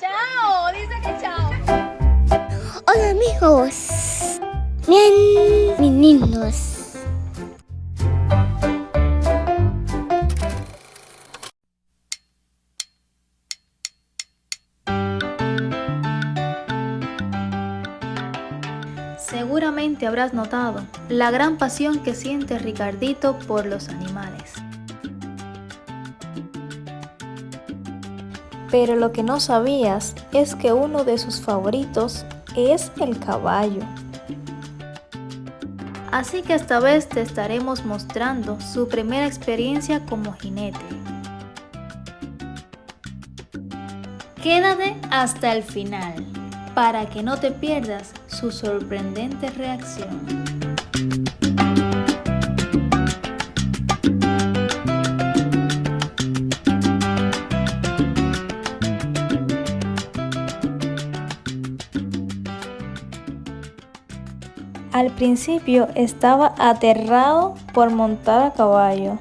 Chao, dice que chao. Hola amigos. Bien, meninos. Seguramente habrás notado la gran pasión que siente Ricardito por los animales. Pero lo que no sabías es que uno de sus favoritos es el caballo. Así que esta vez te estaremos mostrando su primera experiencia como jinete. Quédate hasta el final para que no te pierdas su sorprendente reacción. Al principio estaba aterrado por montar a caballo.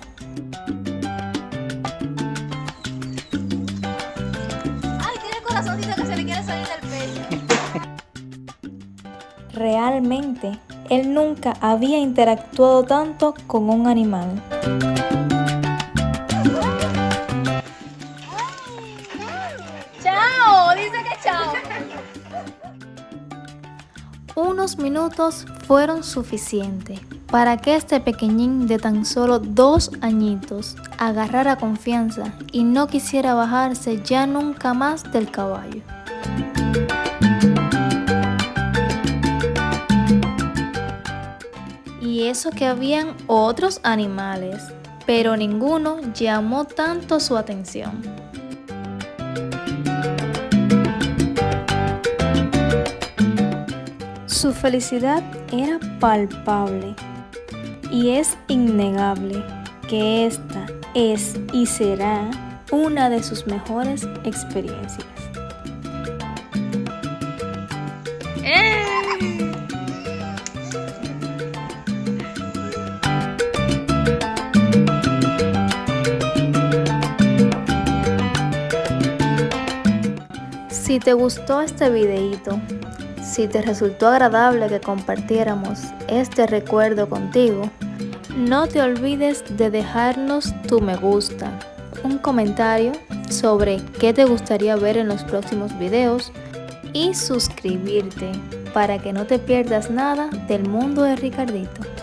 Ay, tiene corazoncito que se le quiere salir del pecho. Realmente, él nunca había interactuado tanto con un animal. Unos minutos fueron suficientes para que este pequeñín de tan solo dos añitos agarrara confianza y no quisiera bajarse ya nunca más del caballo. Y eso que habían otros animales, pero ninguno llamó tanto su atención. Su felicidad era palpable y es innegable que esta es y será una de sus mejores experiencias. Si te gustó este videito, si te resultó agradable que compartiéramos este recuerdo contigo, no te olvides de dejarnos tu me gusta, un comentario sobre qué te gustaría ver en los próximos videos y suscribirte para que no te pierdas nada del mundo de Ricardito.